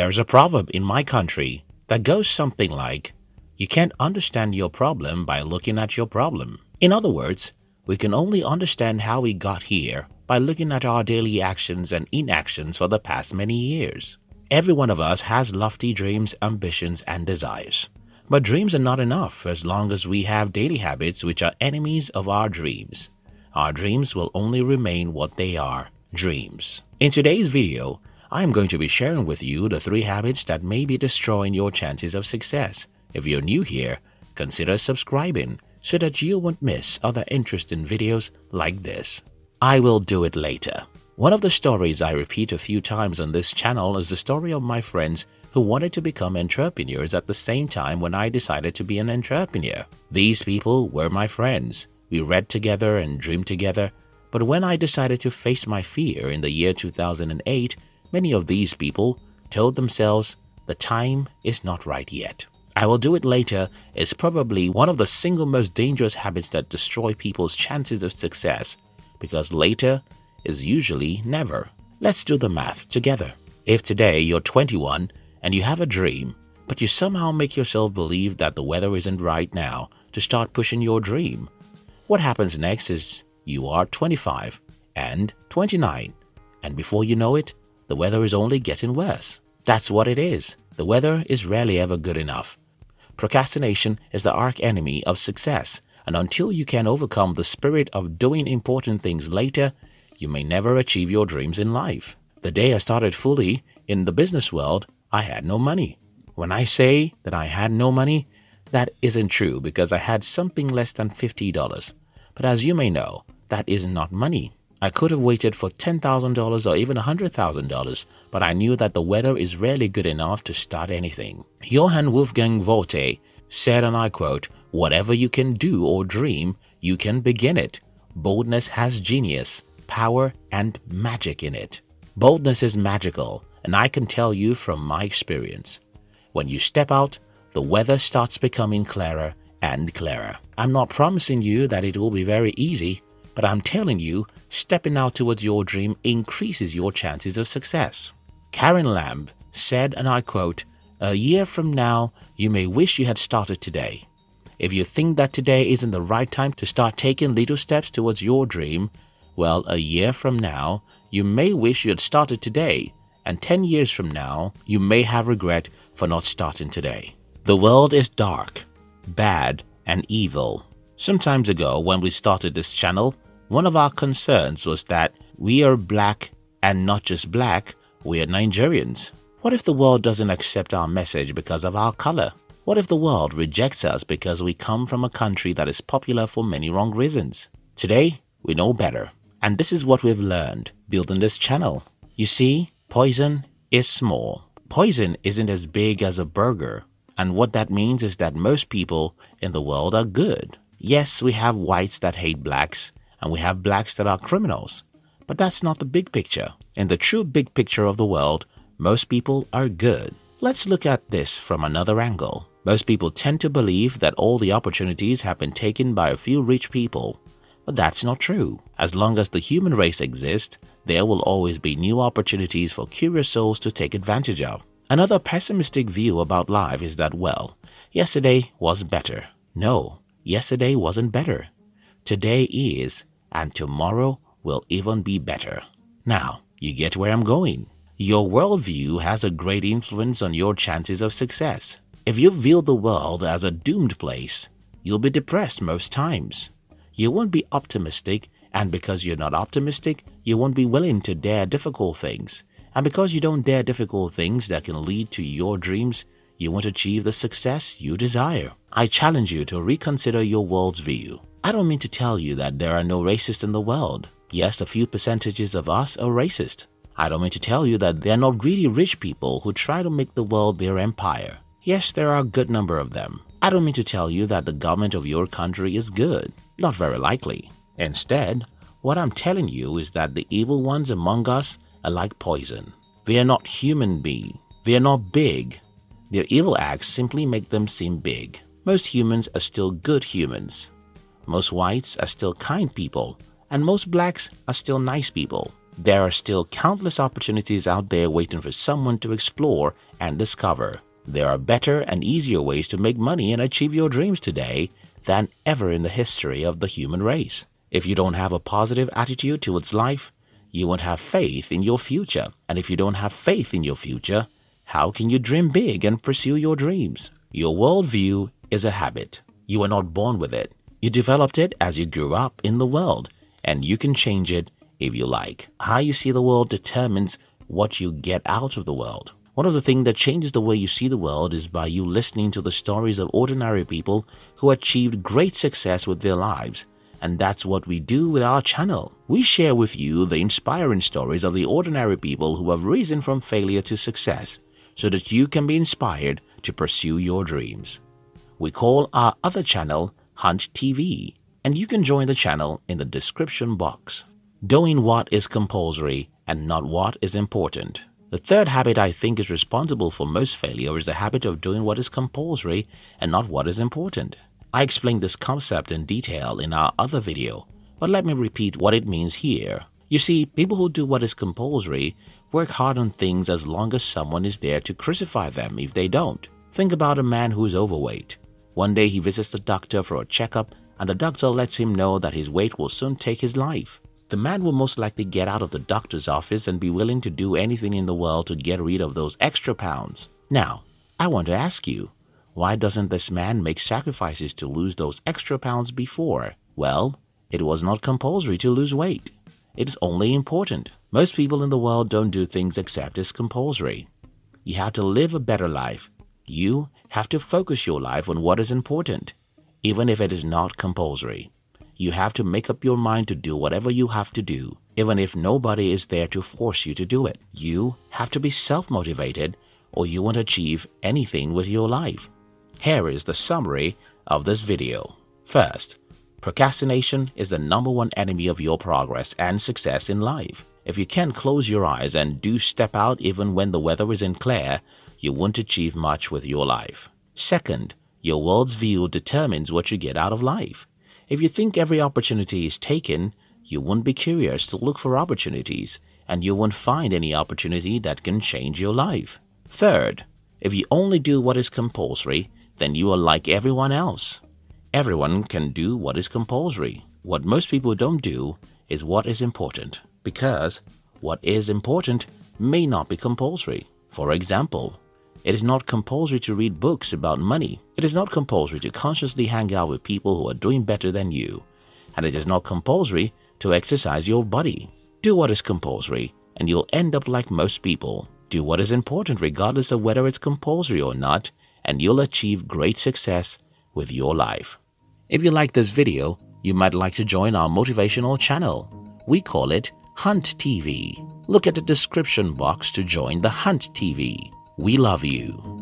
There's a proverb in my country that goes something like, You can't understand your problem by looking at your problem. In other words, we can only understand how we got here by looking at our daily actions and inactions for the past many years. Every one of us has lofty dreams, ambitions, and desires. But dreams are not enough as long as we have daily habits which are enemies of our dreams. Our dreams will only remain what they are, dreams. In today's video, I am going to be sharing with you the three habits that may be destroying your chances of success. If you're new here, consider subscribing so that you won't miss other interesting videos like this. I will do it later. One of the stories I repeat a few times on this channel is the story of my friends who wanted to become entrepreneurs at the same time when I decided to be an entrepreneur. These people were my friends. We read together and dreamed together. But when I decided to face my fear in the year 2008, many of these people told themselves the time is not right yet. I will do it later is probably one of the single most dangerous habits that destroy people's chances of success because later is usually never. Let's do the math together. If today you're 21 and you have a dream, but you somehow make yourself believe that the weather isn't right now to start pushing your dream, what happens next is you are 25 and 29 and before you know it, the weather is only getting worse. That's what it is. The weather is rarely ever good enough. Procrastination is the arch enemy of success and until you can overcome the spirit of doing important things later, you may never achieve your dreams in life. The day I started fully in the business world, I had no money. When I say that I had no money, that isn't true because I had something less than $50. But as you may know, that is not money. I could have waited for $10,000 or even $100,000, but I knew that the weather is rarely good enough to start anything. Johann Wolfgang Goethe said, and I quote, Whatever you can do or dream, you can begin it. Boldness has genius power, and magic in it. Boldness is magical, and I can tell you from my experience. When you step out, the weather starts becoming clearer and clearer. I'm not promising you that it will be very easy, but I'm telling you, stepping out towards your dream increases your chances of success. Karen Lamb said, and I quote, A year from now, you may wish you had started today. If you think that today isn't the right time to start taking little steps towards your dream, well, a year from now, you may wish you had started today, and 10 years from now, you may have regret for not starting today. The world is dark, bad, and evil. Some times ago, when we started this channel, one of our concerns was that we are black and not just black, we are Nigerians. What if the world doesn't accept our message because of our color? What if the world rejects us because we come from a country that is popular for many wrong reasons? Today, we know better. And this is what we've learned building this channel. You see, poison is small. Poison isn't as big as a burger. And what that means is that most people in the world are good. Yes, we have whites that hate blacks, and we have blacks that are criminals. But that's not the big picture. In the true big picture of the world, most people are good. Let's look at this from another angle. Most people tend to believe that all the opportunities have been taken by a few rich people but that's not true. As long as the human race exists, there will always be new opportunities for curious souls to take advantage of. Another pessimistic view about life is that, well, yesterday was better. No, yesterday wasn't better. Today is, and tomorrow will even be better. Now, you get where I'm going. Your worldview has a great influence on your chances of success. If you view the world as a doomed place, you'll be depressed most times you won't be optimistic, and because you're not optimistic, you won't be willing to dare difficult things. And because you don't dare difficult things that can lead to your dreams, you won't achieve the success you desire. I challenge you to reconsider your world's view. I don't mean to tell you that there are no racists in the world. Yes, a few percentages of us are racist. I don't mean to tell you that there are not greedy rich people who try to make the world their empire. Yes, there are a good number of them. I don't mean to tell you that the government of your country is good. Not very likely. Instead, what I'm telling you is that the evil ones among us are like poison. They are not human beings. They are not big. Their evil acts simply make them seem big. Most humans are still good humans. Most whites are still kind people. And most blacks are still nice people. There are still countless opportunities out there waiting for someone to explore and discover. There are better and easier ways to make money and achieve your dreams today than ever in the history of the human race. If you don't have a positive attitude towards life, you won't have faith in your future. And if you don't have faith in your future, how can you dream big and pursue your dreams? Your worldview is a habit. You were not born with it. You developed it as you grew up in the world, and you can change it if you like. How you see the world determines what you get out of the world. One of the things that changes the way you see the world is by you listening to the stories of ordinary people who achieved great success with their lives. And that's what we do with our channel. We share with you the inspiring stories of the ordinary people who have risen from failure to success so that you can be inspired to pursue your dreams. We call our other channel Hunt TV and you can join the channel in the description box. Doing what is compulsory and not what is important. The third habit I think is responsible for most failure is the habit of doing what is compulsory and not what is important. I explained this concept in detail in our other video, but let me repeat what it means here. You see, people who do what is compulsory work hard on things as long as someone is there to crucify them if they don't. Think about a man who is overweight. One day he visits the doctor for a checkup and the doctor lets him know that his weight will soon take his life the man will most likely get out of the doctor's office and be willing to do anything in the world to get rid of those extra pounds. Now, I want to ask you, why doesn't this man make sacrifices to lose those extra pounds before? Well, it was not compulsory to lose weight. It is only important. Most people in the world don't do things except as compulsory. You have to live a better life. You have to focus your life on what is important, even if it is not compulsory. You have to make up your mind to do whatever you have to do, even if nobody is there to force you to do it. You have to be self-motivated or you won't achieve anything with your life. Here is the summary of this video. First, procrastination is the number one enemy of your progress and success in life. If you can't close your eyes and do step out even when the weather isn't clear, you won't achieve much with your life. Second, your world's view determines what you get out of life. If you think every opportunity is taken, you won't be curious to look for opportunities and you won't find any opportunity that can change your life. Third, if you only do what is compulsory, then you are like everyone else. Everyone can do what is compulsory. What most people don't do is what is important because what is important may not be compulsory. For example, it is not compulsory to read books about money. It is not compulsory to consciously hang out with people who are doing better than you. And it is not compulsory to exercise your body. Do what is compulsory and you'll end up like most people. Do what is important regardless of whether it's compulsory or not and you'll achieve great success with your life. If you like this video, you might like to join our motivational channel. We call it Hunt TV. Look at the description box to join the Hunt TV. We love you.